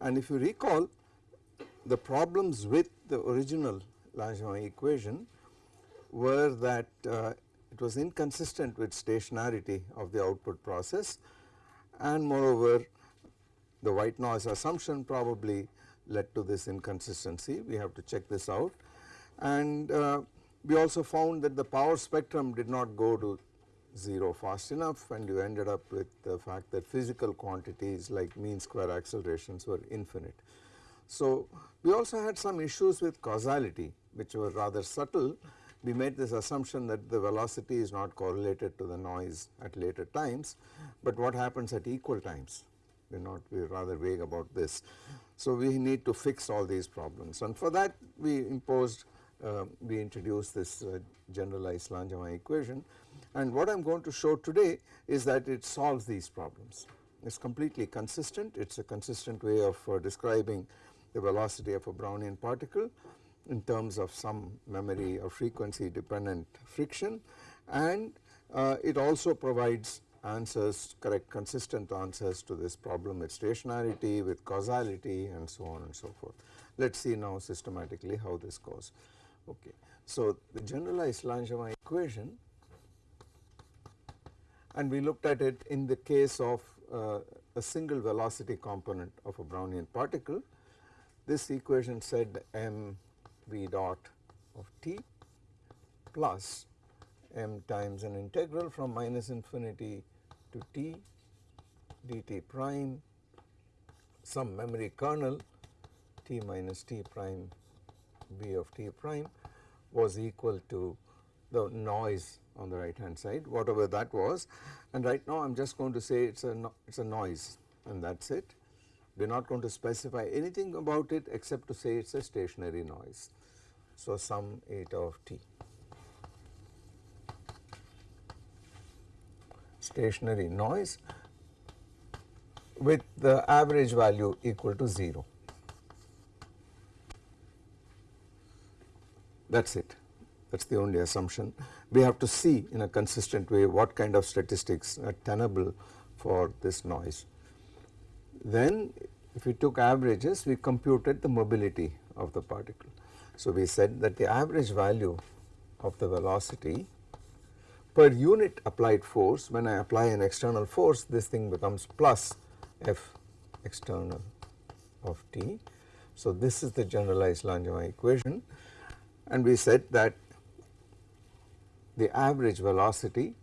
And if you recall the problems with the original Langevin equation were that uh, it was inconsistent with stationarity of the output process. And moreover the white noise assumption probably led to this inconsistency. We have to check this out. And uh, we also found that the power spectrum did not go to 0 fast enough and you ended up with the fact that physical quantities like mean square accelerations were infinite. So, we also had some issues with causality which were rather subtle. We made this assumption that the velocity is not correlated to the noise at later times, but what happens at equal times we are not we are rather vague about this. So, we need to fix all these problems and for that we imposed uh, we introduced this uh, generalized Langevin equation and what I am going to show today is that it solves these problems. It is completely consistent, it is a consistent way of uh, describing the velocity of a Brownian particle in terms of some memory or frequency dependent friction and uh, it also provides answers correct consistent answers to this problem with stationarity with causality and so on and so forth. Let us see now systematically how this goes. Okay. So, the generalized Langevin equation and we looked at it in the case of uh, a single velocity component of a Brownian particle. This equation said m v dot of t plus m times an integral from minus infinity to t dt prime some memory kernel t minus t prime v of t prime was equal to the noise on the right hand side whatever that was and right now I am just going to say it is a no, it is a noise and that is it. We are not going to specify anything about it except to say it is a stationary noise. So, sum eta of t. Stationary noise with the average value equal to 0. That is it that is the only assumption. We have to see in a consistent way what kind of statistics are tenable for this noise. Then if we took averages we computed the mobility of the particle. So we said that the average value of the velocity per unit applied force when I apply an external force this thing becomes plus f external of t. So this is the generalized Langevin equation and we said that the average velocity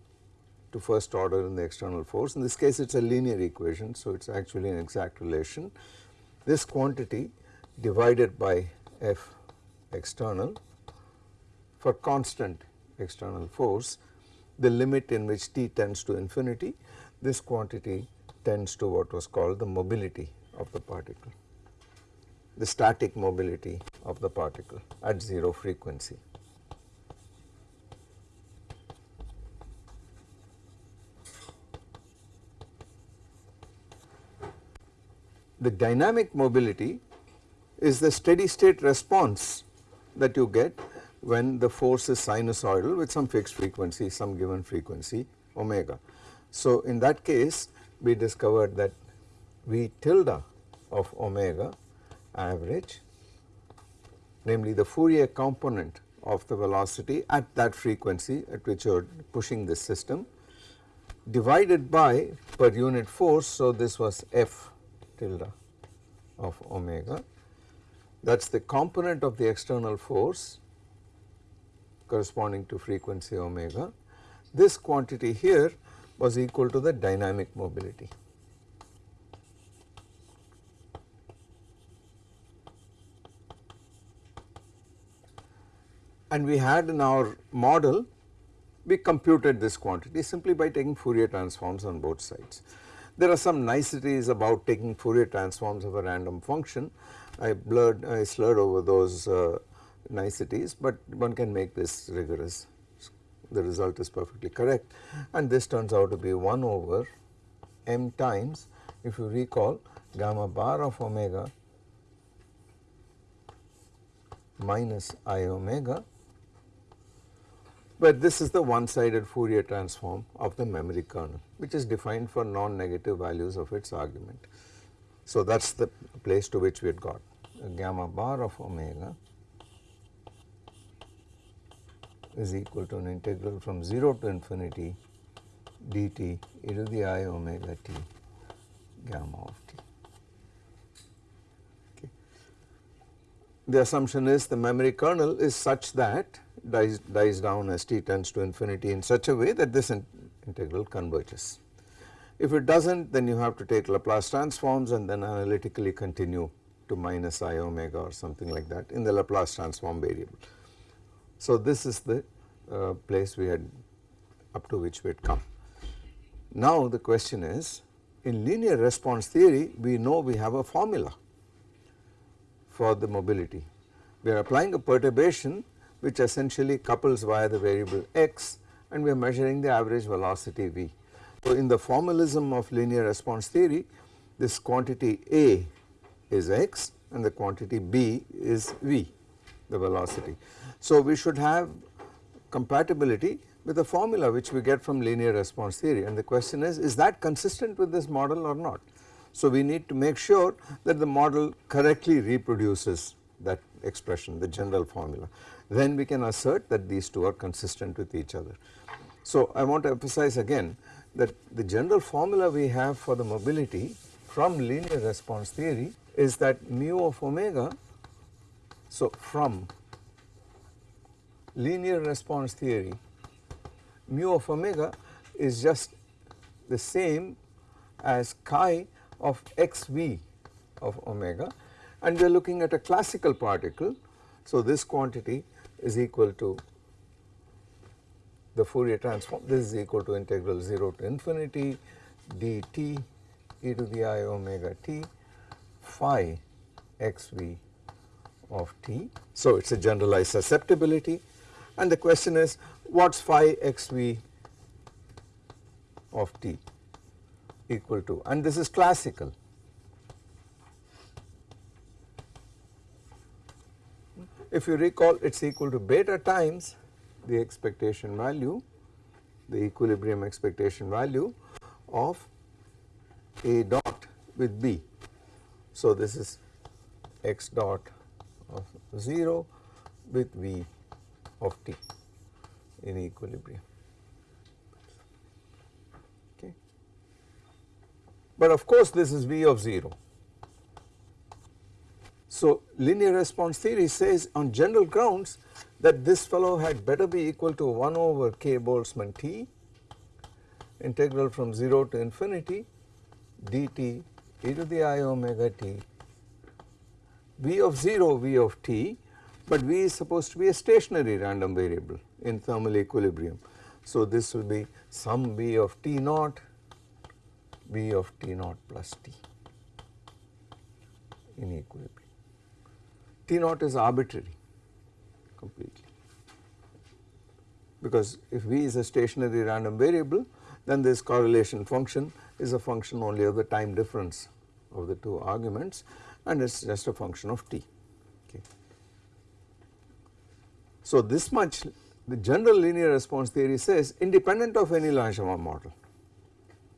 to first order in the external force. In this case it is a linear equation, so it is actually an exact relation. This quantity divided by F external for constant external force, the limit in which t tends to infinity, this quantity tends to what was called the mobility of the particle, the static mobility of the particle at 0 frequency. The dynamic mobility is the steady state response that you get when the force is sinusoidal with some fixed frequency, some given frequency omega. So, in that case we discovered that V tilde of omega average namely the Fourier component of the velocity at that frequency at which you are pushing this system divided by per unit force. So, this was F tilde of omega that is the component of the external force corresponding to frequency omega. This quantity here was equal to the dynamic mobility. And we had in our model we computed this quantity simply by taking Fourier transforms on both sides. There are some niceties about taking Fourier transforms of a random function. I blurred, I slurred over those uh, niceties, but one can make this rigorous. The result is perfectly correct and this turns out to be 1 over m times if you recall gamma bar of omega minus i omega but this is the one sided Fourier transform of the memory kernel which is defined for non-negative values of its argument. So that is the place to which we had got gamma bar of omega is equal to an integral from 0 to infinity dt e to the i omega t gamma of t. Okay. The assumption is the memory kernel is such that dies, dies down as t tends to infinity in such a way that this in integral converges. If it does not then you have to take Laplace transforms and then analytically continue to minus i omega or something like that in the Laplace transform variable. So this is the uh, place we had up to which we had come. Now the question is in linear response theory we know we have a formula for the mobility. We are applying a perturbation which essentially couples via the variable x and we are measuring the average velocity v. So in the formalism of linear response theory this quantity A is x and the quantity B is v the velocity. So we should have compatibility with a formula which we get from linear response theory and the question is, is that consistent with this model or not. So we need to make sure that the model correctly reproduces that expression the general formula then we can assert that these two are consistent with each other. So I want to emphasize again that the general formula we have for the mobility from linear response theory is that mu of omega so from linear response theory mu of omega is just the same as chi of xv of omega and we are looking at a classical particle. So this quantity is equal to the Fourier transform this is equal to integral 0 to infinity dt e to the i omega t phi xv of t. So it is a generalized susceptibility and the question is what is phi xv of t equal to and this is classical. If you recall it is equal to beta times the expectation value the equilibrium expectation value of a dot with b. So this is x dot of 0 with v of t in equilibrium. Okay. But of course this is V of 0. So linear response theory says on general grounds that this fellow had better be equal to 1 over k Boltzmann t integral from 0 to infinity dt e to the i omega t v of 0 v of t but V is supposed to be a stationary random variable in thermal equilibrium. So this will be some V of T naught, V of T naught plus T in equilibrium. T naught is arbitrary completely because if V is a stationary random variable then this correlation function is a function only of the time difference of the two arguments and it is just a function of t. So this much the general linear response theory says independent of any Langevin model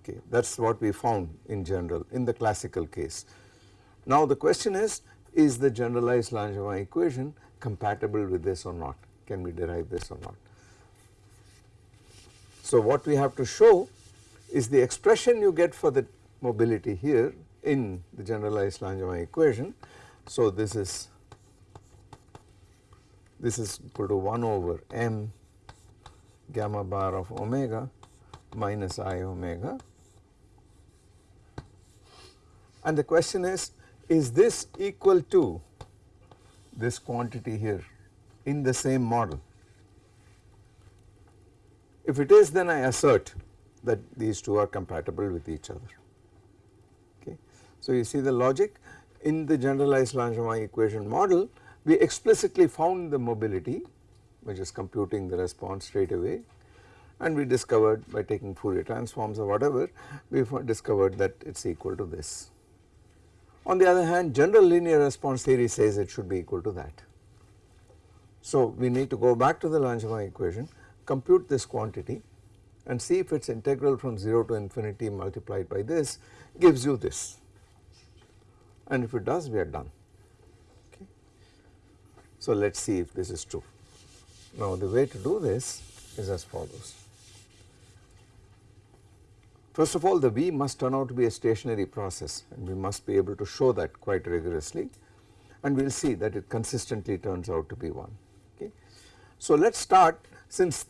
okay that is what we found in general in the classical case. Now the question is is the generalized Langevin equation compatible with this or not can we derive this or not. So what we have to show is the expression you get for the mobility here in the generalized Langevin equation. So this is this is equal to 1 over m gamma bar of omega minus i omega and the question is is this equal to this quantity here in the same model if it is then I assert that these two are compatible with each other okay. So you see the logic in the generalized Langevin equation model we explicitly found the mobility which is computing the response straight away and we discovered by taking Fourier transforms or whatever we discovered that it is equal to this. On the other hand general linear response theory says it should be equal to that. So we need to go back to the Langevin equation compute this quantity and see if its integral from 0 to infinity multiplied by this gives you this and if it does we are done. Okay. So let us see if this is true. Now the way to do this is as follows. First of all the V must turn out to be a stationary process and we must be able to show that quite rigorously and we will see that it consistently turns out to be 1. Okay. So let us start since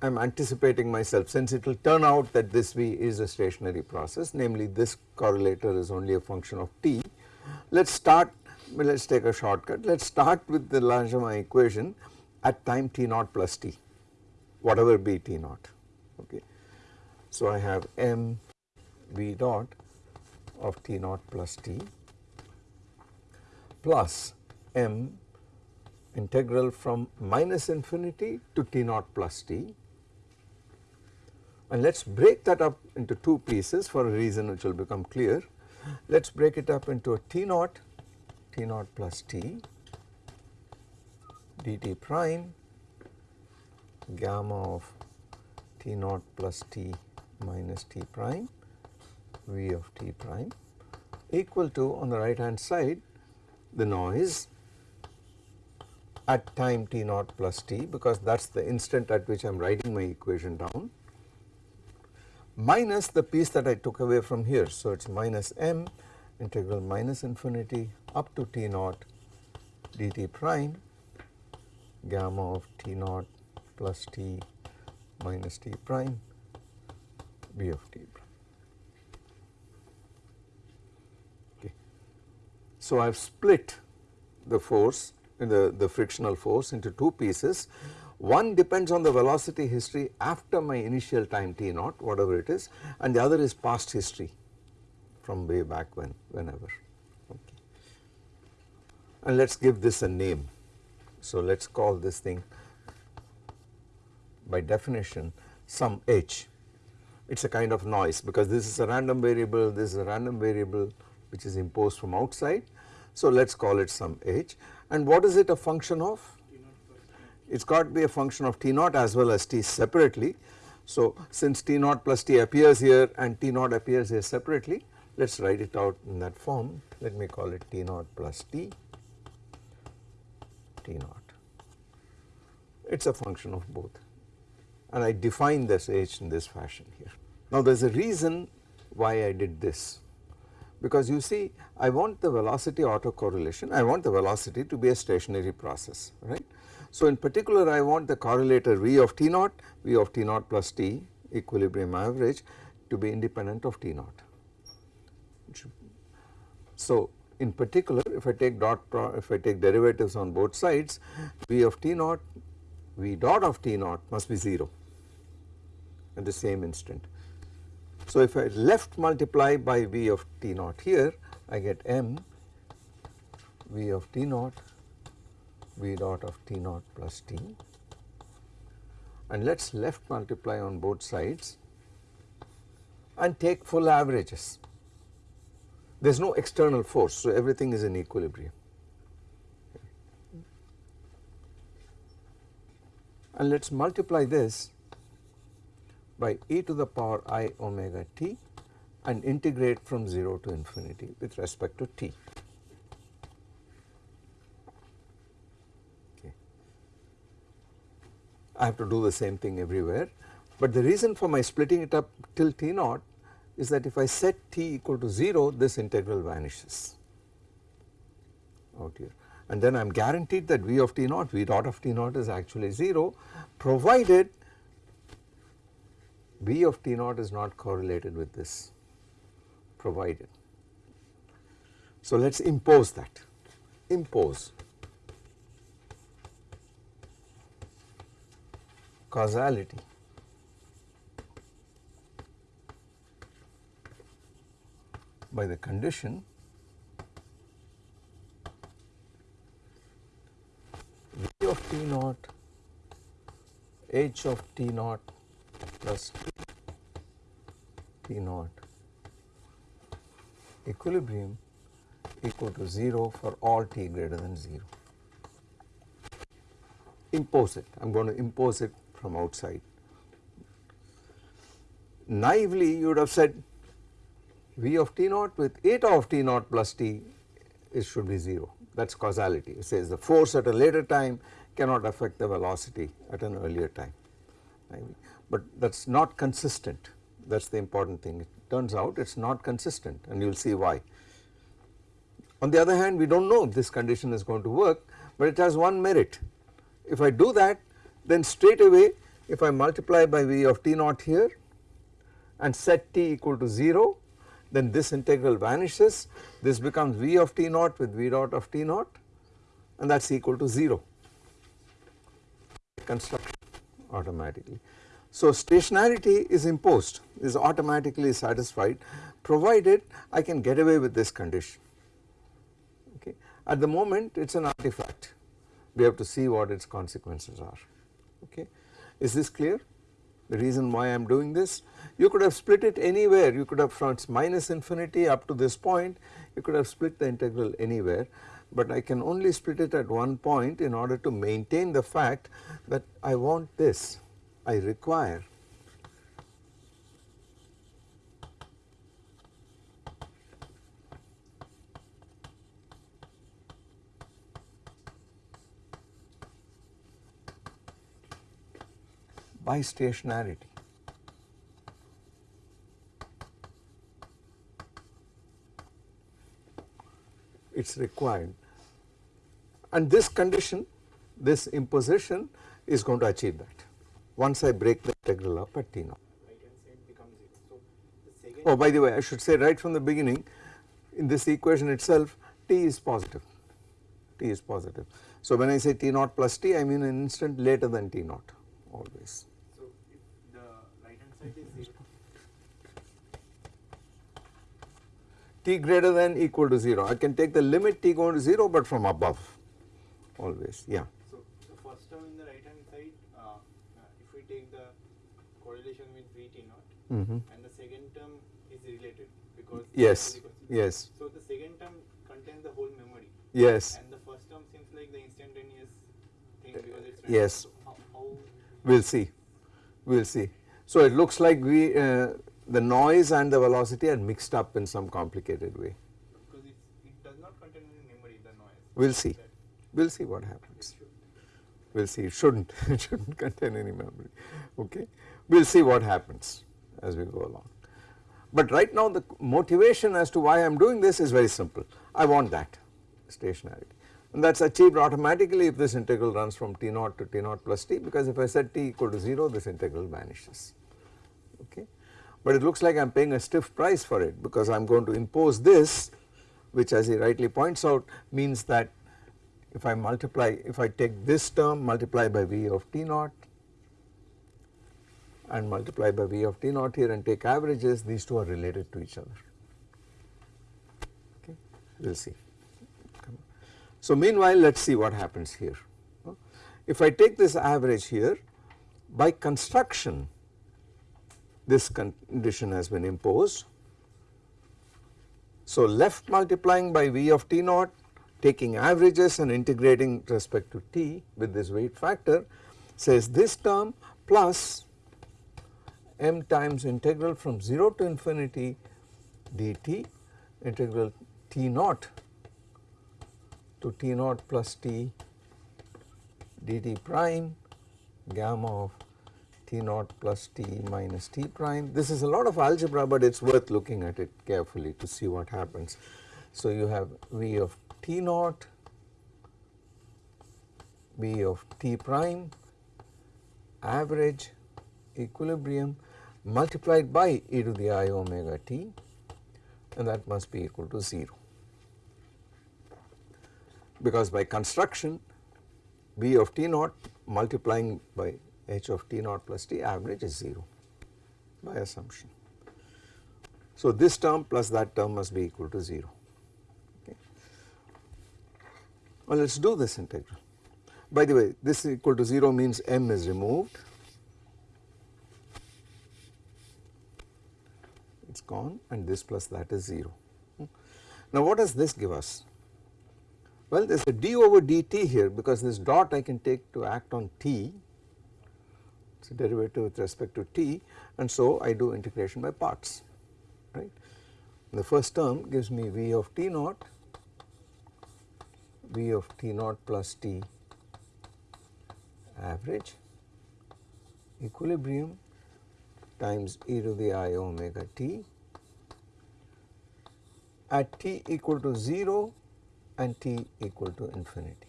I am anticipating myself since it will turn out that this V is a stationary process namely this correlator is only a function of t. Let us start let us take a shortcut let us start with the Langevin equation at time t naught plus t whatever be t naught okay. So I have m v dot of t naught plus t plus m integral from minus infinity to t naught plus t and let us break that up into two pieces for a reason which will become clear. Let us break it up into a t naught, t naught plus t dt prime gamma of t naught plus t minus t prime v of t prime equal to on the right hand side the noise at time t naught plus t because that is the instant at which I am writing my equation down minus the piece that I took away from here. So, it is minus m integral minus infinity up to t naught dt prime gamma of t naught plus t minus t prime b of t. Okay. So, I have split the force the, the frictional force into two pieces one depends on the velocity history after my initial time t naught whatever it is and the other is past history from way back when whenever okay. And let us give this a name. So let us call this thing by definition some h. It is a kind of noise because this is a random variable, this is a random variable which is imposed from outside. So let us call it some h and what is it a function of? it has got to be a function of t naught as well as t separately. So since t naught plus t appears here and t naught appears here separately let us write it out in that form let me call it t naught plus t t naught it is a function of both and I define this h in this fashion here. Now there is a reason why I did this because you see I want the velocity autocorrelation I want the velocity to be a stationary process right so in particular I want the correlator V of T naught, V of T naught plus T equilibrium average to be independent of T naught. So in particular if I take dot if I take derivatives on both sides V of T naught V dot of T naught must be 0 at the same instant. So if I left multiply by V of T naught here I get M V of T naught v dot of t naught plus t and let us left multiply on both sides and take full averages. There is no external force so everything is in equilibrium. And let us multiply this by e to the power i omega t and integrate from 0 to infinity with respect to t. I have to do the same thing everywhere. But the reason for my splitting it up till t naught is that if I set t equal to 0 this integral vanishes out here and then I am guaranteed that v of t naught v dot of t naught is actually 0 provided v of t naught is not correlated with this provided. So let us impose that impose causality. by the condition v of t naught h of t naught plus t naught. Equilibrium equal to 0 for all t greater than 0. Impose it, I am going to impose it from outside. Naively you would have said V of t naught with eta of t naught plus t it should be 0 that is causality. It says the force at a later time cannot affect the velocity at an earlier time but that is not consistent. That is the important thing. It turns out it is not consistent and you will see why. On the other hand we do not know if this condition is going to work but it has one merit. If I do that then straight away if I multiply by V of t naught here and set t equal to 0 then this integral vanishes. This becomes V of t naught with V dot of t naught and that is equal to 0 construction automatically. So stationarity is imposed is automatically satisfied provided I can get away with this condition. Okay. At the moment it is an artifact. We have to see what its consequences are. Okay. Is this clear? The reason why I am doing this? You could have split it anywhere. You could have from minus infinity up to this point. You could have split the integral anywhere. But I can only split it at one point in order to maintain the fact that I want this I require. By stationarity. It is required. And this condition this imposition is going to achieve that once I break the integral up at t naught. oh by the way I should say right from the beginning in this equation itself t is positive t is positive. So when I say t naught plus t I mean an instant later than t naught always. So if the right hand side is 0 t greater than equal to 0 I can take the limit t going to 0 but from above always yeah. So the first term in the right hand side uh, uh, if we take the correlation with Vt naught Mm -hmm. and the second term is related because Yes, is equal to- yes, So the second term contains the whole memory yes, and the first term seems like the instantaneous thing because it's yes. So how, how we will see, we will see. So it looks like we uh, the noise and the velocity are mixed up in some complicated way. because it does not contain any memory the noise. We will see, we will see what happens. We will see it should not, it should not contain any memory, okay. We will see what happens as we go along. But right now the motivation as to why I am doing this is very simple. I want that stationarity and that is achieved automatically if this integral runs from t naught to t naught plus t because if I set t equal to 0 this integral vanishes okay. But it looks like I am paying a stiff price for it because I am going to impose this which as he rightly points out means that if I multiply if I take this term multiply by v of t naught and multiply by v of t naught here and take averages these two are related to each other okay we will see. So meanwhile let us see what happens here. If I take this average here by construction this condition has been imposed. So left multiplying by v of t naught taking averages and integrating respect to t with this weight factor says this term plus m times integral from 0 to infinity dt integral t naught to t naught plus t dt prime gamma of t naught plus t minus t prime. This is a lot of algebra but it is worth looking at it carefully to see what happens. So you have v of t naught, v of t prime, average, equilibrium multiplied by e to the i omega t and that must be equal to 0 because by construction b of t naught multiplying by h of t naught plus t average is 0 by assumption. So this term plus that term must be equal to 0 okay. Well let us do this integral. By the way this equal to 0 means m is removed it is gone and this plus that is 0. Hmm. Now what does this give us? Well there is a d over dt here because this dot I can take to act on t it is a derivative with respect to t and so I do integration by parts right. The first term gives me v of t naught V of t naught plus t average equilibrium times e to the i omega t at t equal to 0 and t equal to infinity.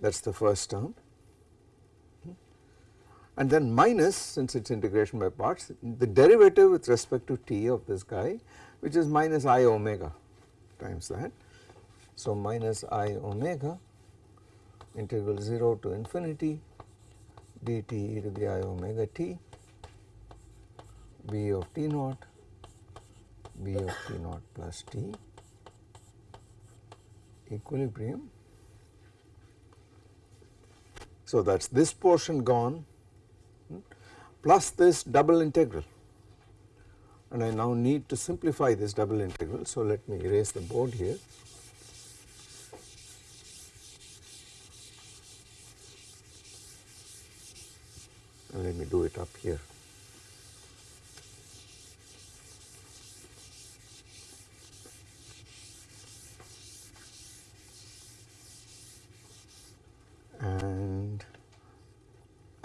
That is the first term hmm. and then minus since it is integration by parts the derivative with respect to t of this guy which is minus i omega times that. So, minus i omega integral 0 to infinity dt e to the i omega t b of t naught b of t naught plus t equilibrium. So, that is this portion gone plus this double integral and I now need to simplify this double integral. So, let me erase the board here. And let me do it up here.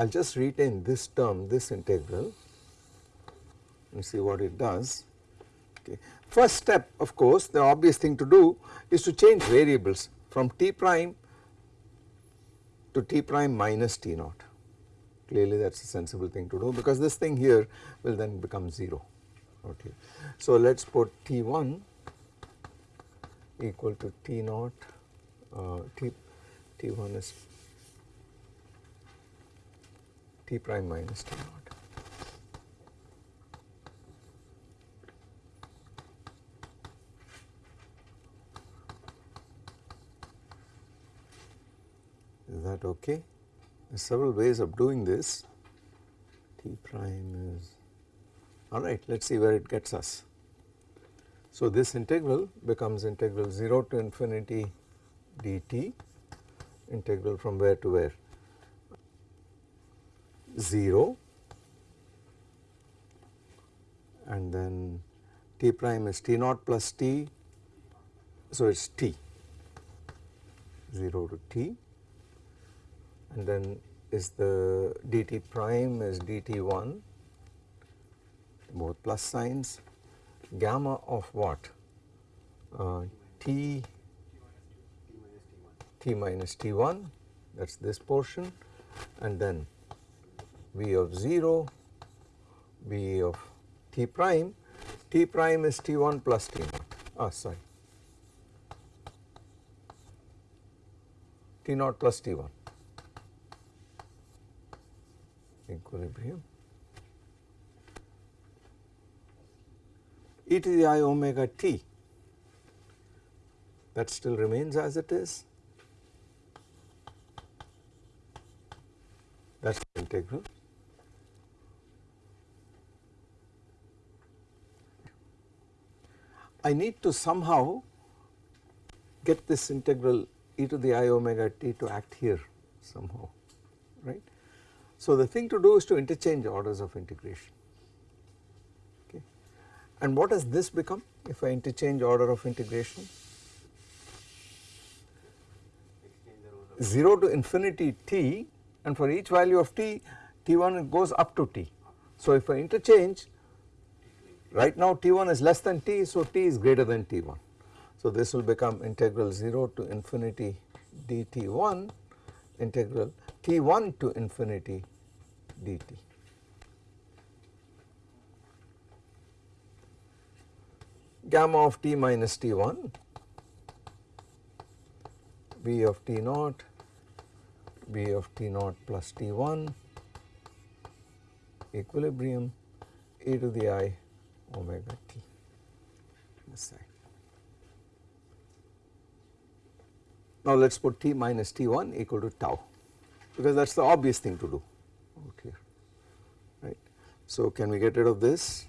I will just retain this term, this integral and see what it does. Okay. First step of course the obvious thing to do is to change variables from t prime to t prime minus t naught. Clearly that is a sensible thing to do because this thing here will then become 0. Okay. So let us put t1 equal to t naught, uh, t, t1 is t prime minus t naught. Is that okay? There are several ways of doing this. T prime is alright, let us see where it gets us. So, this integral becomes integral 0 to infinity dt, integral from where to where? 0 and then t prime is t naught plus t, so it is t 0 to t. And then is the dt prime is dt1 both plus signs. Gamma of what? Uh, t t minus t1 that is this portion. And then v of 0 v of t prime t prime is t1 plus t naught ah sorry. T naught plus t1 equilibrium. E to the i omega t that still remains as it is. That is the integral. I need to somehow get this integral e to the i omega t to act here somehow right. So, the thing to do is to interchange orders of integration okay. And what does this become if I interchange order of integration? 0 to infinity t and for each value of t, t1 goes up to t. So, if I interchange right now t1 is less than t, so t is greater than t1. So, this will become integral 0 to infinity dt1 integral t1 to infinity dt. Gamma of t minus t1 b of t naught b of t naught plus t1 equilibrium e to the i omega t this side. Now let us put t minus t1 equal to tau because that is the obvious thing to do here right. So can we get rid of this?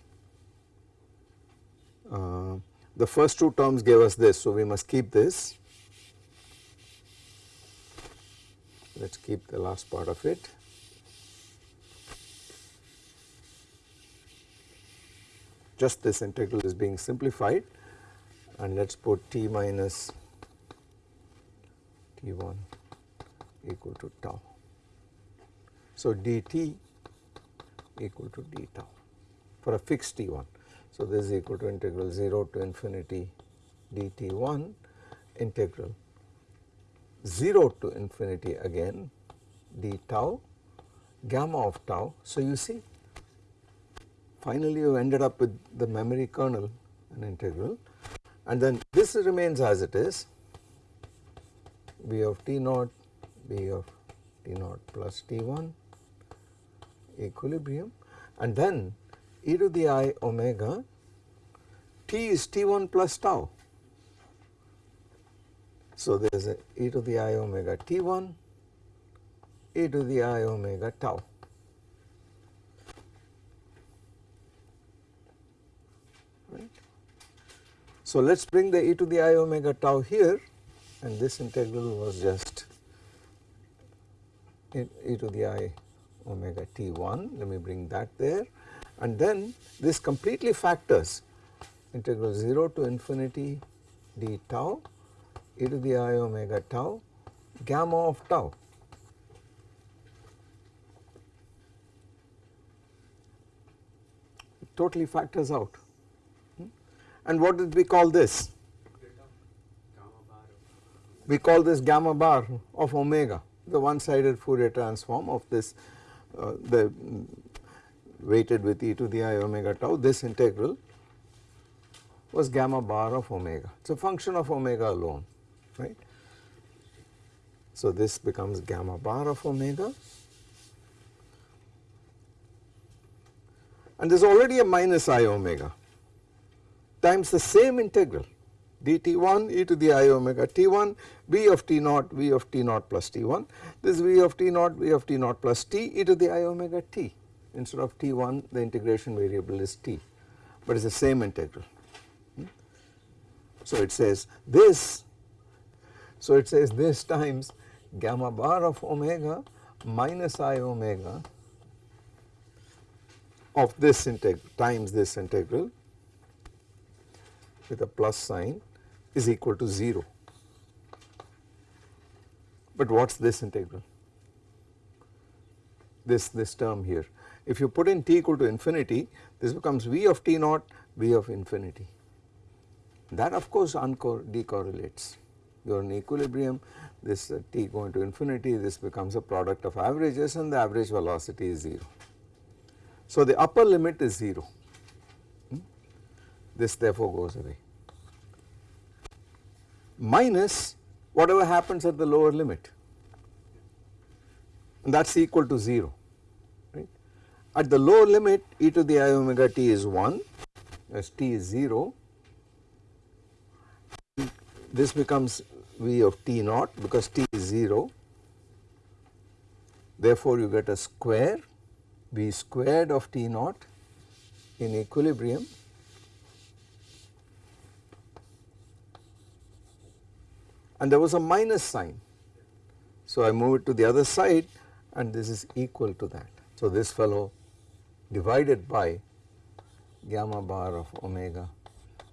Uh, the first two terms gave us this so we must keep this. Let us keep the last part of it. Just this integral is being simplified and let us put t minus T1 equal to tau. So, dt equal to d tau for a fixed T1. So, this is equal to integral 0 to infinity dt1 integral 0 to infinity again d tau gamma of tau. So, you see finally you ended up with the memory kernel an integral and then this remains as it is b of t naught b of t naught plus t1 equilibrium and then e to the i omega t is t1 plus tau. So, there is a e to the i omega t1 e to the i omega tau. So, let us bring the e to the i omega tau here and this integral was just e to the i omega t1 let me bring that there and then this completely factors integral 0 to infinity d tau e to the i omega tau gamma of tau. It totally factors out. And what did we call this? We call this gamma bar of omega, the one sided Fourier transform of this uh, the weighted with e to the i omega tau this integral was gamma bar of omega. It is a function of omega alone right. So, this becomes gamma bar of omega and there is already a minus i omega times the same integral dt1 e to the i omega t1 v of t naught v of t naught plus t1 this v of t naught v of t naught plus t e to the i omega t instead of t1 the integration variable is t but it is the same integral. Hmm? So, it says this so it says this times gamma bar of omega minus i omega of this integral times this integral with a plus sign is equal to 0. But what is this integral? This, this term here. If you put in t equal to infinity, this becomes v of t naught, v of infinity. That of course decorrelates. You are in equilibrium, this uh, t going to infinity, this becomes a product of averages and the average velocity is 0. So the upper limit is 0, hmm? This therefore goes away. Minus whatever happens at the lower limit. And that is equal to 0 right. At the lower limit e to the i omega t is 1 as t is 0 this becomes v of t naught because t is 0 therefore you get a square v squared of t naught in equilibrium and there was a minus sign. So I move it to the other side and this is equal to that. So this fellow divided by gamma bar of omega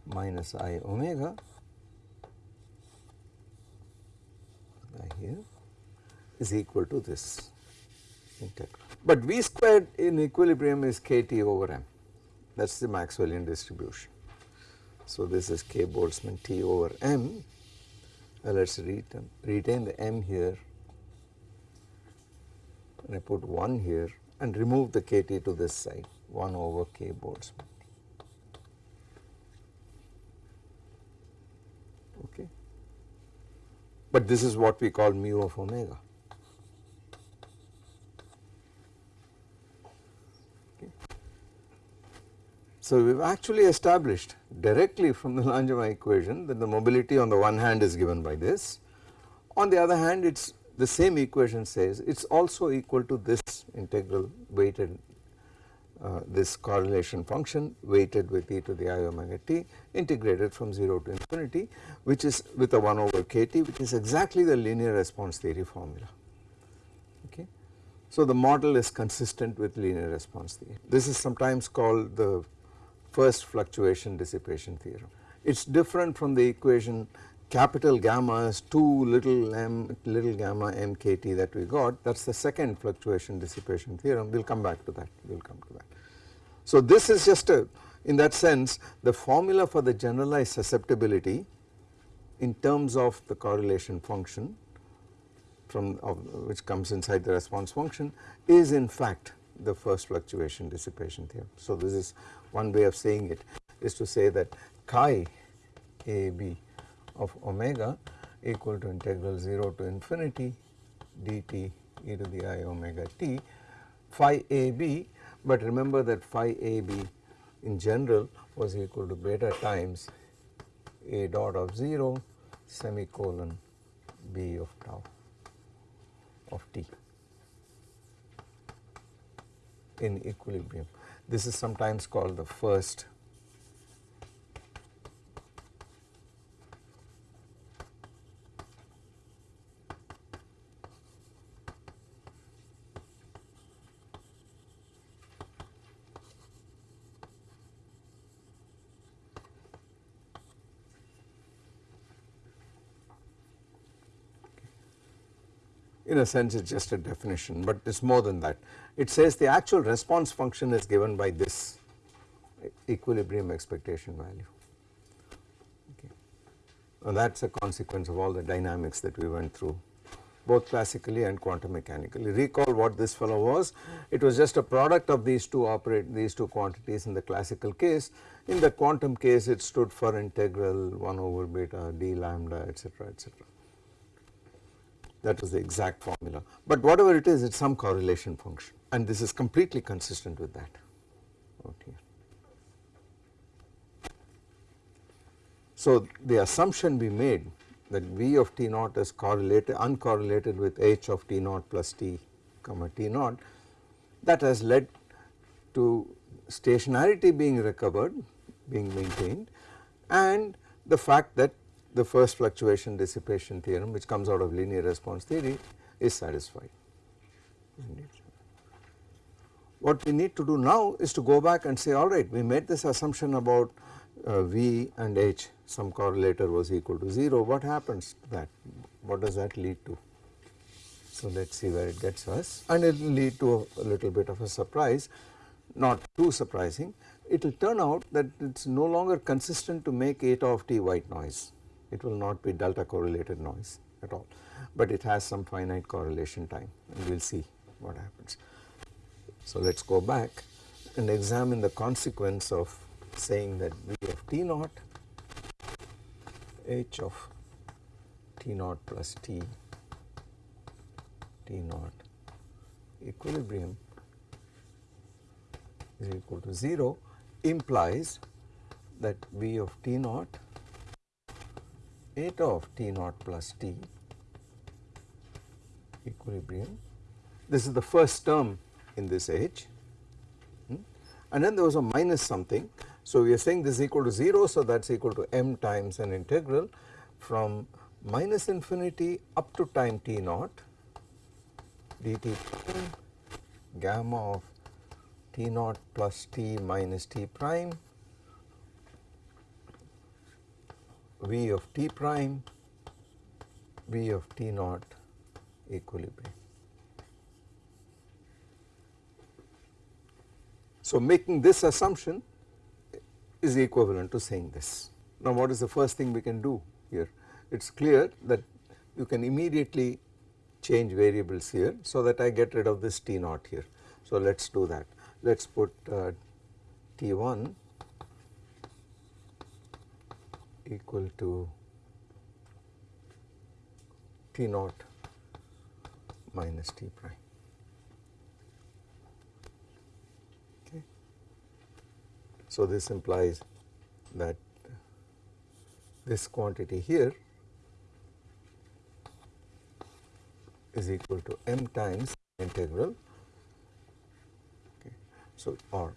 minus i omega here is equal to this integral. But v squared in equilibrium is kt over m that is the Maxwellian distribution. So this is k Boltzmann t over m let us retain, retain the m here and I put 1 here and remove the kt to this side 1 over k Boltzmann. Okay. But this is what we call mu of omega. So, we have actually established directly from the Langevin equation that the mobility on the one hand is given by this. On the other hand it is the same equation says it is also equal to this integral weighted uh, this correlation function weighted with e to the i omega t integrated from 0 to infinity which is with a 1 over kt which is exactly the linear response theory formula. Okay. So, the model is consistent with linear response theory. This is sometimes called the first fluctuation dissipation theorem. It is different from the equation capital gammas 2 little m little gamma mkt that we got that is the second fluctuation dissipation theorem we will come back to that we will come to that. So this is just a in that sense the formula for the generalized susceptibility in terms of the correlation function from which comes inside the response function is in fact the first fluctuation dissipation theorem. So this is one way of saying it is to say that chi a b of omega equal to integral 0 to infinity dt e to the i omega t phi a b but remember that phi a b in general was equal to beta times a dot of 0 semicolon b of tau of t in equilibrium. This is sometimes called the first in a sense it is just a definition but it is more than that. It says the actual response function is given by this equilibrium expectation value okay. and that is a consequence of all the dynamics that we went through both classically and quantum mechanically. Recall what this fellow was, it was just a product of these two operate these two quantities in the classical case. In the quantum case it stood for integral 1 over beta d lambda etc etc that was the exact formula. But whatever it is it is some correlation function and this is completely consistent with that. Okay. So the assumption we made that V of T naught is correlated uncorrelated with H of T naught plus T comma T naught that has led to stationarity being recovered being maintained and the fact that the first fluctuation dissipation theorem which comes out of linear response theory is satisfied. What we need to do now is to go back and say alright we made this assumption about uh, V and H some correlator was equal to 0 what happens to that? What does that lead to. So let us see where it gets us. And it will lead to a, a little bit of a surprise. Not too surprising. It will turn out that it is no longer consistent to make eta of t white noise it will not be delta correlated noise at all but it has some finite correlation time and we will see what happens. So let us go back and examine the consequence of saying that V of T naught H of T naught plus T T naught equilibrium is equal to 0 implies that V of T naught eta of T naught plus T equilibrium. This is the first term in this H hmm? and then there was a minus something. So we are saying this is equal to 0 so that is equal to m times an integral from minus infinity up to time t naught dt gamma of t naught plus t minus t prime V of t prime V of t naught equilibrium. So making this assumption is equivalent to saying this. Now what is the first thing we can do here? It is clear that you can immediately change variables here so that I get rid of this T naught here. So let us do that. Let us put uh, T1 equal to T naught minus T prime. Okay. So this implies that this quantity here is equal to m times integral okay. so or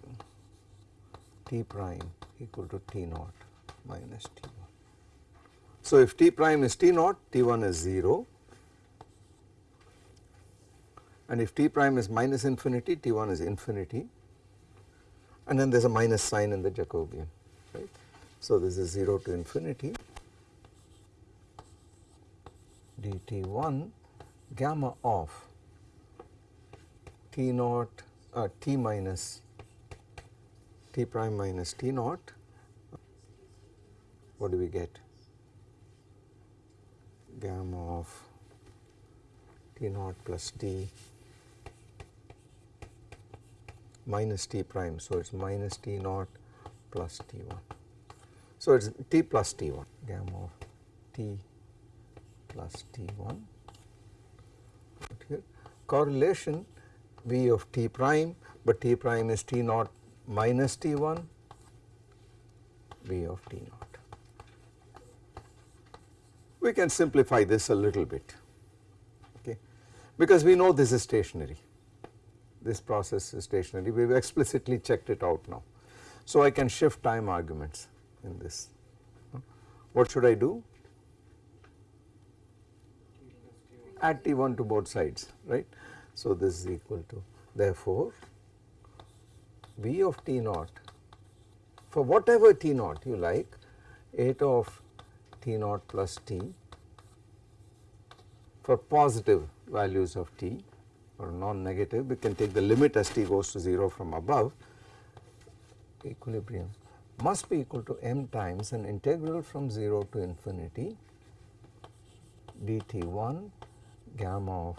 t prime equal to t naught minus t so if t prime is t naught, t1 is 0 and if t prime is minus infinity, t1 is infinity. And then there is a minus sign in the Jacobian right. So this is 0 to infinity. Dt1 gamma of t naught uh, t minus t prime minus t naught. What do we get gamma of t naught plus t minus t prime. So, it is minus t naught plus t 1. So, it is t plus t 1 gamma of t plus t 1 here correlation v of t prime, but t prime is t naught minus t 1 v of t naught. We can simplify this a little bit okay, because we know this is stationary. This process is stationary. We have explicitly checked it out now. So, I can shift time arguments in this. What should I do? Add T1 to both sides right. So, this is equal to therefore V of T naught. For whatever T naught you like eta of T naught plus T for positive values of T or non-negative we can take the limit as T goes to 0 from above. Equilibrium must be equal to m times an integral from 0 to infinity dt1 gamma of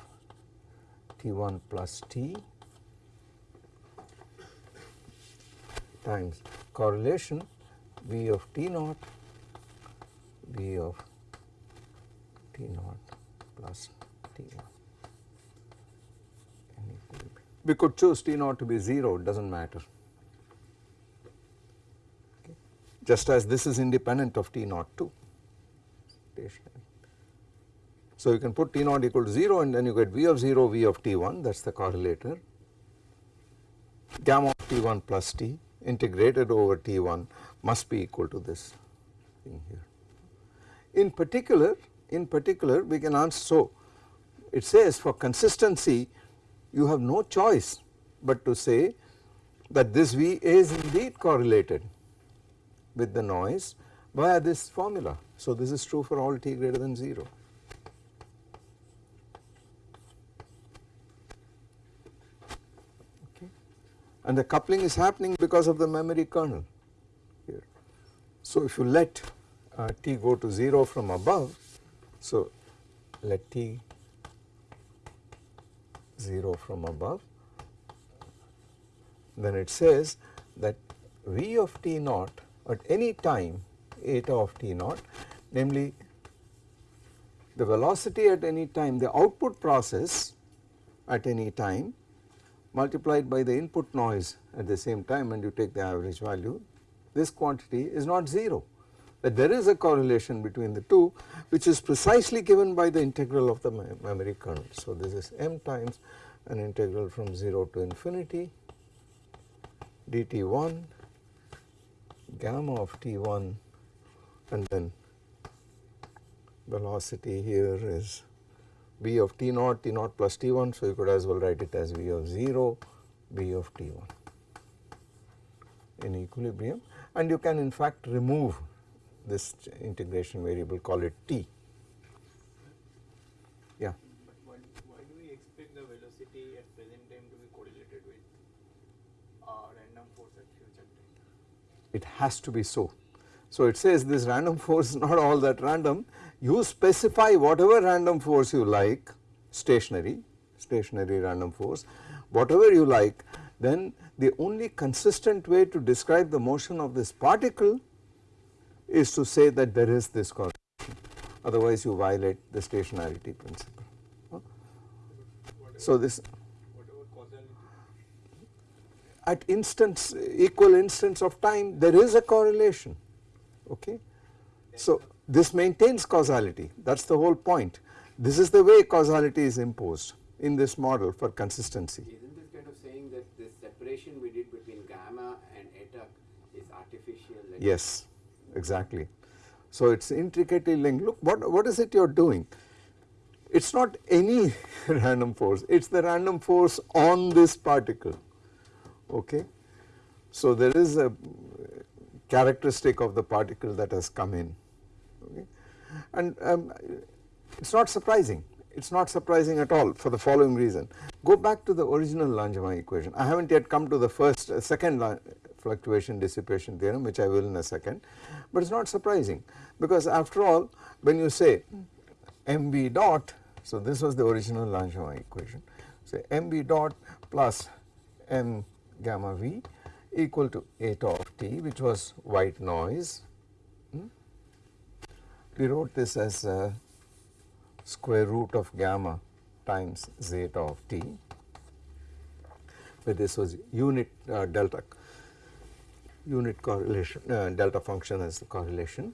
t1 plus t times correlation v of t naught v of t naught plus t1. We could choose t naught to be 0 it does not matter okay. just as this is independent of t naught too. So, you can put T naught equal to 0 and then you get V of 0 V of T1 that is the correlator gamma of T1 plus T integrated over T1 must be equal to this thing here. In particular in particular we can answer so it says for consistency you have no choice but to say that this V is indeed correlated with the noise via this formula. So, this is true for all t greater than 0. and the coupling is happening because of the memory kernel here. So, if you let uh, t go to 0 from above, so let t 0 from above, then it says that v of t naught at any time eta of t naught namely the velocity at any time the output process at any time multiplied by the input noise at the same time and you take the average value, this quantity is not 0 that there is a correlation between the two which is precisely given by the integral of the memory kernel. So, this is m times an integral from 0 to infinity dt1 gamma of t1 and then velocity here is v of t naught, t naught plus t1. So, you could as well write it as v of 0, v of t1 in equilibrium and you can in fact remove this integration variable call it t. Yeah. But why, why do we expect the velocity at present time to be correlated with uh, random force at future time? It has to be so. So, it says this random force is not all that random you specify whatever random force you like stationary, stationary random force whatever you like then the only consistent way to describe the motion of this particle is to say that there is this correlation otherwise you violate the stationarity principle. So this at instance equal instance of time there is a correlation okay. So this maintains causality that is the whole point. This is the way causality is imposed in this model for consistency. Isn't this kind of saying that this separation we did between gamma and eta is artificial? Yes, exactly. So it is intricately linked. Look what, what is it you are doing? It is not any random force, it is the random force on this particle, okay. So there is a characteristic of the particle that has come in okay. And um, It is not surprising, it is not surprising at all for the following reason. Go back to the original Langevin equation. I have not yet come to the first, uh, second fluctuation dissipation theorem which I will in a second, but it is not surprising because after all when you say mv dot, so this was the original Langevin equation, say mv dot plus m gamma v equal to eta of t which was white noise. Hmm? We wrote this as square root of gamma times zeta of t where this was unit uh, delta unit correlation uh, delta function as the correlation.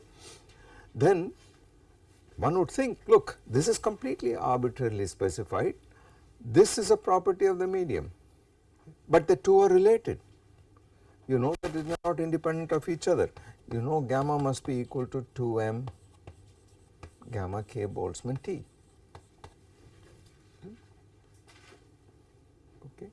Then one would think look this is completely arbitrarily specified. This is a property of the medium. But the two are related. You know that it is not independent of each other. You know gamma must be equal to 2m gamma k Boltzmann T. Okay.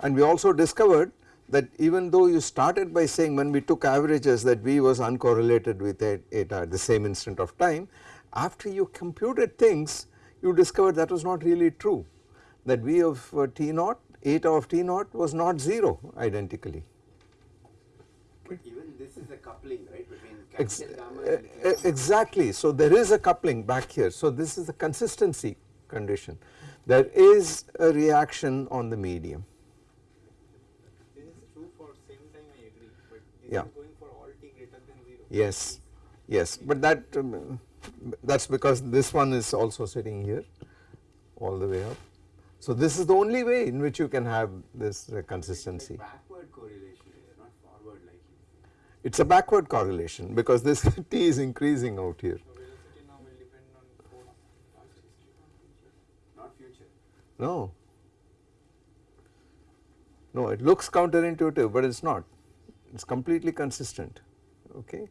And we also discovered that even though you started by saying when we took averages that V was uncorrelated with eta at the same instant of time, after you computed things you discovered that was not really true that V of uh, T naught eta of T naught was not 0 identically. But even this is a coupling right between Ex capital gamma uh, exactly. So there is a coupling back here. So this is the consistency condition. There is a reaction on the medium. This is true for same time I agree, but this Yeah. is going for all t greater than 0. Yes, yes, but that um, that is because this one is also sitting here all the way up. So this is the only way in which you can have this uh, consistency. backward correlation, it's not forward like you. It is a backward correlation because this t is increasing out here. So velocity now will depend on both past history and future. Not future. No. No, it looks counterintuitive, but it is not. It is completely consistent. Okay.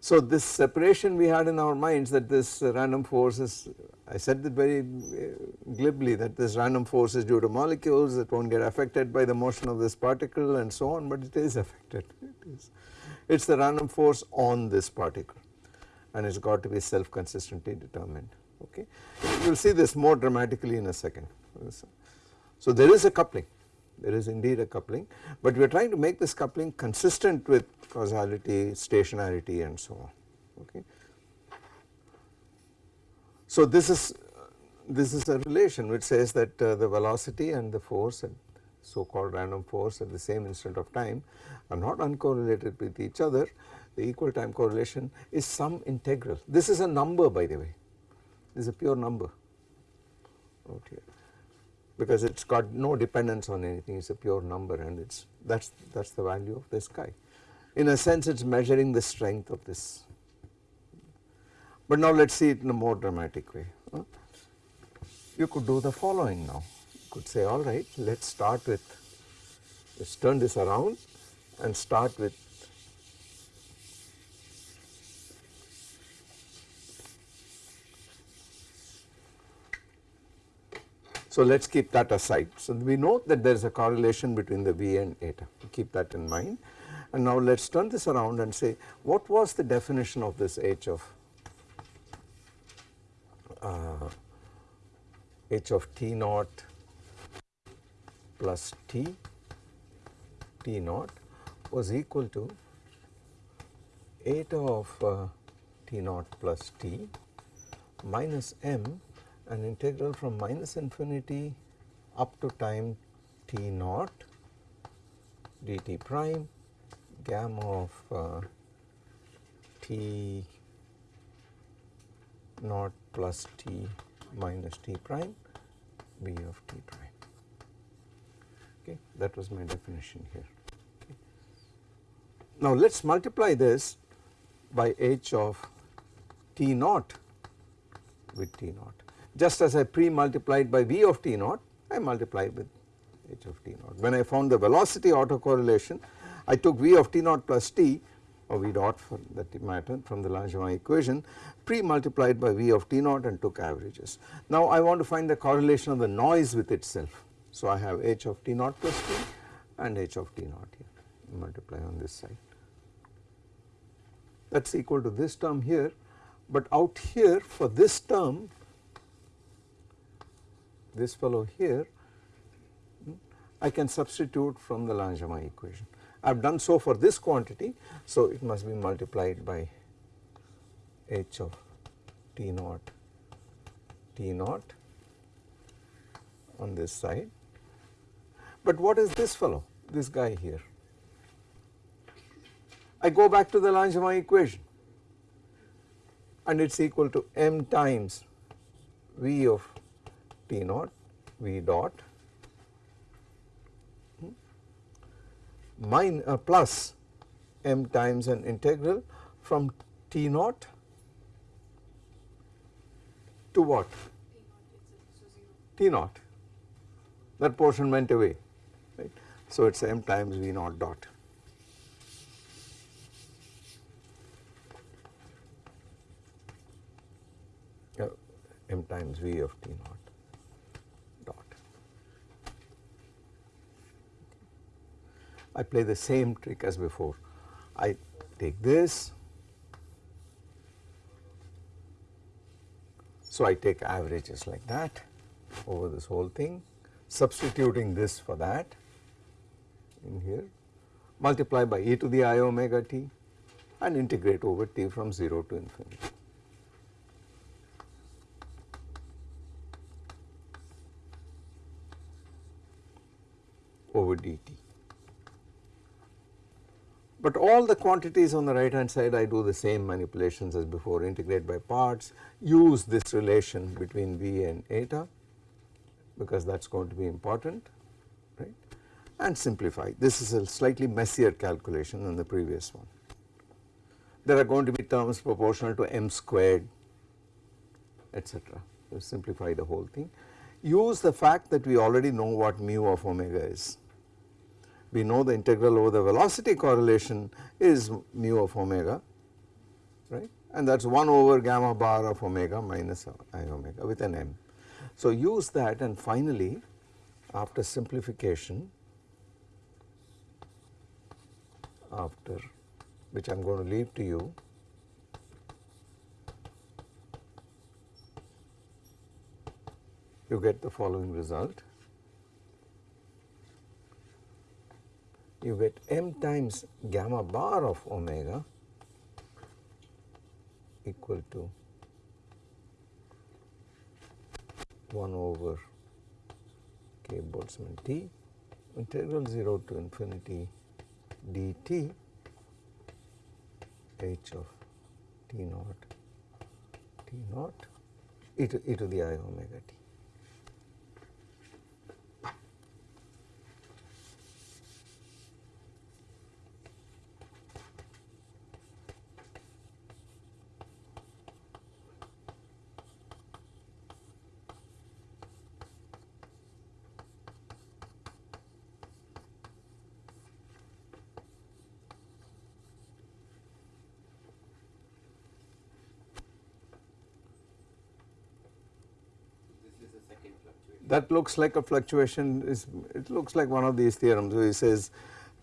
So this separation we had in our minds that this random force is, I said it very uh, glibly that this random force is due to molecules that won't get affected by the motion of this particle and so on, but it is affected. It is. It's the random force on this particle and it's got to be self consistently determined. Okay. You will see this more dramatically in a second. So there is a coupling, there is indeed a coupling, but we are trying to make this coupling consistent with causality, stationarity and so on. Okay. So this is this is a relation which says that uh, the velocity and the force and so called random force at the same instant of time are not uncorrelated with each other. The equal time correlation is some integral. This is a number by the way, this is a pure number out here because it has got no dependence on anything, it is a pure number and it's that is that is the value of this guy. In a sense it is measuring the strength of this. But now let us see it in a more dramatic way. You could do the following now, you could say alright let us start with, let us turn this around and start with So let us keep that aside. So we know that there is a correlation between the V and eta, keep that in mind. And now let us turn this around and say what was the definition of this H of uh, H of T naught plus T, T naught was equal to eta of uh, T naught plus T minus m an integral from minus infinity up to time t naught dt prime gamma of uh, t naught plus t minus t prime b of t prime. Okay, that was my definition here. Okay. Now let us multiply this by h of t naught with t naught just as I pre-multiplied by v of t naught I multiplied with h of t naught. When I found the velocity autocorrelation I took v of t naught plus t or v dot for that matter from the Langevin equation pre-multiplied by v of t naught and took averages. Now I want to find the correlation of the noise with itself. So I have h of t naught plus t and h of t naught here multiply on this side. That is equal to this term here But out here for this term, this fellow here, I can substitute from the Langevin equation. I have done so for this quantity, so it must be multiplied by h of t naught t naught on this side. But what is this fellow, this guy here? I go back to the Langevin equation and it is equal to m times v of t naught v dot min uh, plus m times an integral from t naught to what? T naught. That portion went away, right. So it is m times v naught dot. Uh, m times v of t naught dot. I play the same trick as before. I take this, so I take averages like that over this whole thing, substituting this for that in here, multiply by e to the i omega t and integrate over t from 0 to infinity. over dt. But all the quantities on the right hand side I do the same manipulations as before integrate by parts use this relation between V and eta because that is going to be important right and simplify this is a slightly messier calculation than the previous one. There are going to be terms proportional to m squared etc. Simplify the whole thing. Use the fact that we already know what mu of omega is we know the integral over the velocity correlation is mu of omega right and that is 1 over gamma bar of omega minus i omega with an m. So use that and finally after simplification after which I am going to leave to you you get the following result you get m times gamma bar of omega equal to 1 over k Boltzmann t integral 0 to infinity dt h of t naught t naught e to, e to the i omega t. that looks like a fluctuation is it looks like one of these theorems where he says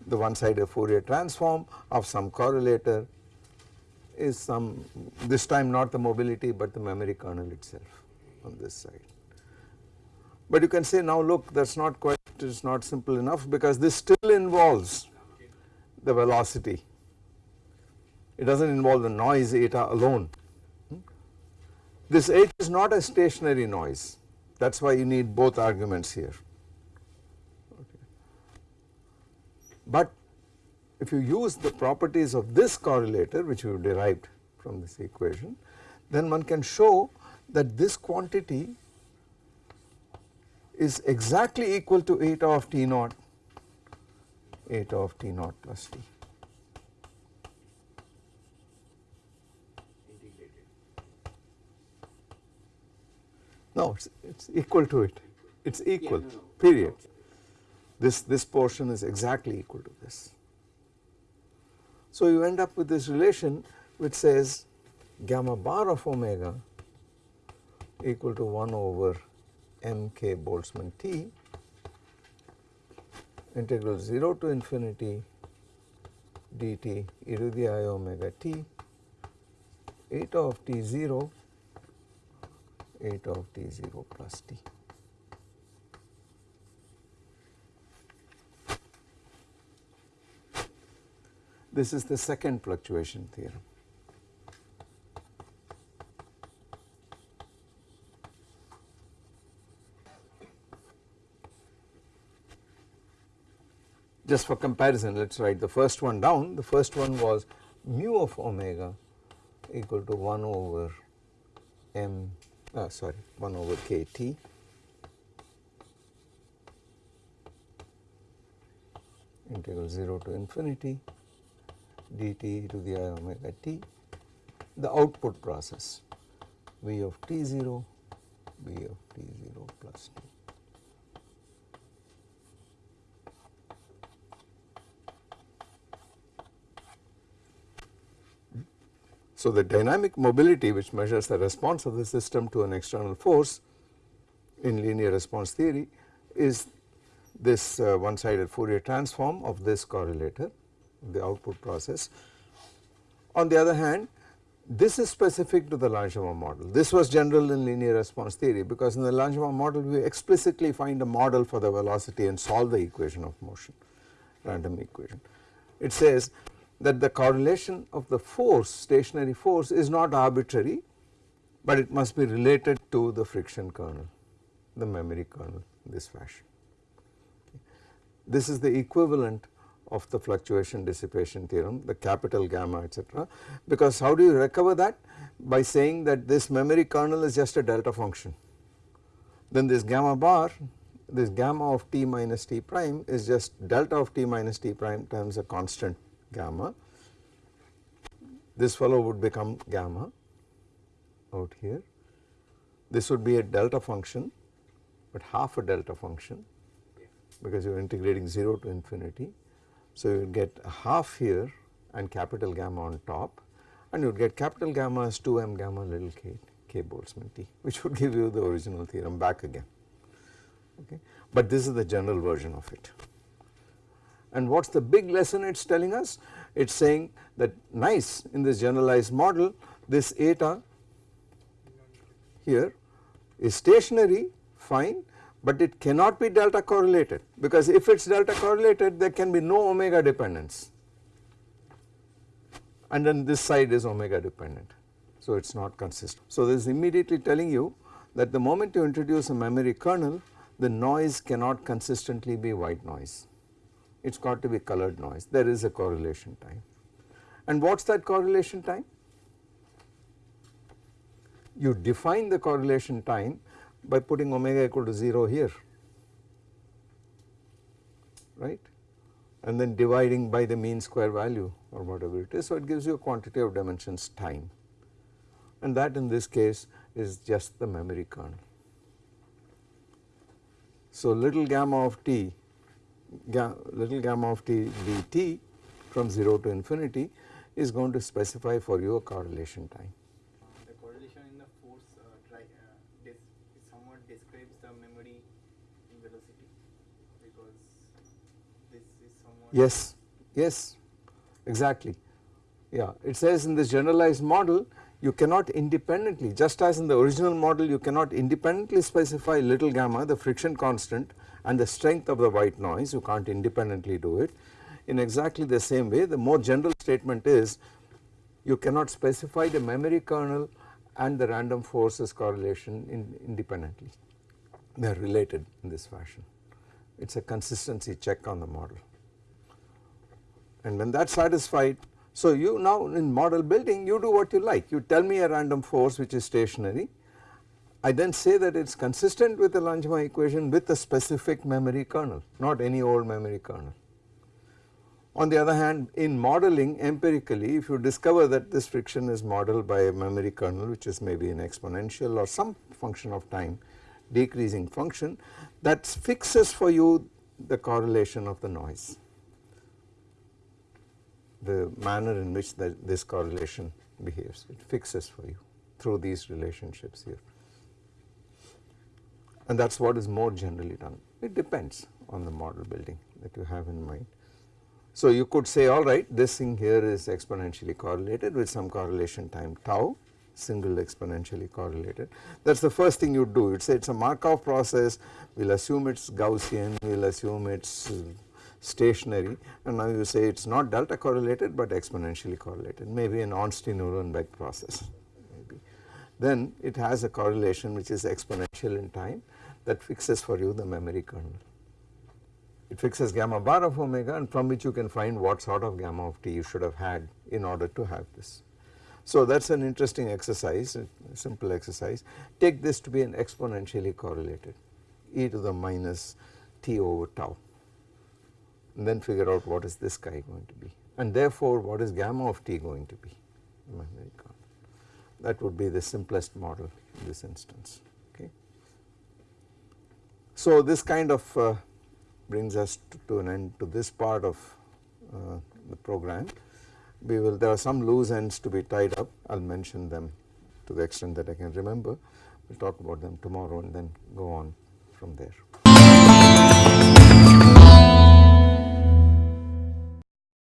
the one sided Fourier transform of some correlator is some this time not the mobility but the memory kernel itself on this side. But you can say now look that is not quite it is not simple enough because this still involves the velocity it does not involve the noise eta alone. Hmm? This h is not a stationary noise that is why you need both arguments here. But if you use the properties of this correlator which we derived from this equation then one can show that this quantity is exactly equal to eta of t naught eta of t naught plus t. No, it's, it's equal to it. It's equal, yeah, no, no. period. This, this portion is exactly equal to this. So you end up with this relation which says gamma bar of omega equal to 1 over mk Boltzmann t integral 0 to infinity dt e to the i omega t eta of t 0 8 of t0 plus t. This is the second fluctuation theorem. Just for comparison, let us write the first one down. The first one was mu of omega equal to 1 over m uh, sorry 1 over kt integral 0 to infinity dt to the i omega t the output process v of t0 v of t0 plus t. So, the dynamic mobility which measures the response of the system to an external force in linear response theory is this uh, one sided Fourier transform of this correlator the output process. On the other hand this is specific to the Langevin model this was general in linear response theory because in the Langevin model we explicitly find a model for the velocity and solve the equation of motion random equation. It says that the correlation of the force stationary force is not arbitrary but it must be related to the friction kernel the memory kernel this fashion. This is the equivalent of the fluctuation dissipation theorem the capital gamma etc because how do you recover that by saying that this memory kernel is just a delta function then this gamma bar this gamma of t minus t prime is just delta of t minus t prime times a constant gamma. This fellow would become gamma out here. This would be a delta function but half a delta function because you are integrating 0 to infinity. So you get a half here and capital gamma on top and you would get capital gamma as 2m gamma little k, k Boltzmann t which would give you the original theorem back again okay. But this is the general version of it. And what is the big lesson it is telling us? It is saying that nice in this generalized model this eta here is stationary fine but it cannot be delta correlated because if it is delta correlated there can be no omega dependence and then this side is omega dependent so it is not consistent. So this is immediately telling you that the moment you introduce a memory kernel the noise cannot consistently be white noise it has got to be colored noise there is a correlation time. And what is that correlation time? You define the correlation time by putting omega equal to 0 here right and then dividing by the mean square value or whatever it is. So, it gives you a quantity of dimensions time and that in this case is just the memory kernel. So, little gamma of t ga little gamma of t dt from 0 to infinity is going to specify for you a correlation time. The correlation in the force uh, try, uh, somewhat describes the memory in velocity because this is somewhat Yes, yes, exactly. Yeah, it says in this generalized model you cannot independently just as in the original model you cannot independently specify little gamma the friction constant and the strength of the white noise you can't independently do it. In exactly the same way the more general statement is you cannot specify the memory kernel and the random forces correlation in independently. They are related in this fashion. It is a consistency check on the model. And when that is satisfied so you now in model building you do what you like. You tell me a random force which is stationary I then say that it is consistent with the Langevin equation with a specific memory kernel not any old memory kernel. On the other hand in modeling empirically if you discover that this friction is modeled by a memory kernel which is maybe an exponential or some function of time decreasing function that fixes for you the correlation of the noise the manner in which the, this correlation behaves it fixes for you through these relationships here and that is what is more generally done. It depends on the model building that you have in mind. So you could say alright this thing here is exponentially correlated with some correlation time tau single exponentially correlated. That is the first thing you do you would say it is a Markov process we will assume it is Gaussian we will assume it is uh, stationary and now you say it is not delta correlated but exponentially correlated maybe an Ornstein-Uhlenbeck process maybe. Then it has a correlation which is exponential in time that fixes for you the memory kernel. It fixes gamma bar of omega and from which you can find what sort of gamma of t you should have had in order to have this. So that is an interesting exercise, a simple exercise. Take this to be an exponentially correlated e to the minus t over tau and then figure out what is this guy going to be and therefore what is gamma of t going to be that would be the simplest model in this instance. So this kind of uh, brings us to, to, an end to this part of uh, the program. We will there are some loose ends to be tied up I will mention them to the extent that I can remember we will talk about them tomorrow and then go on from there.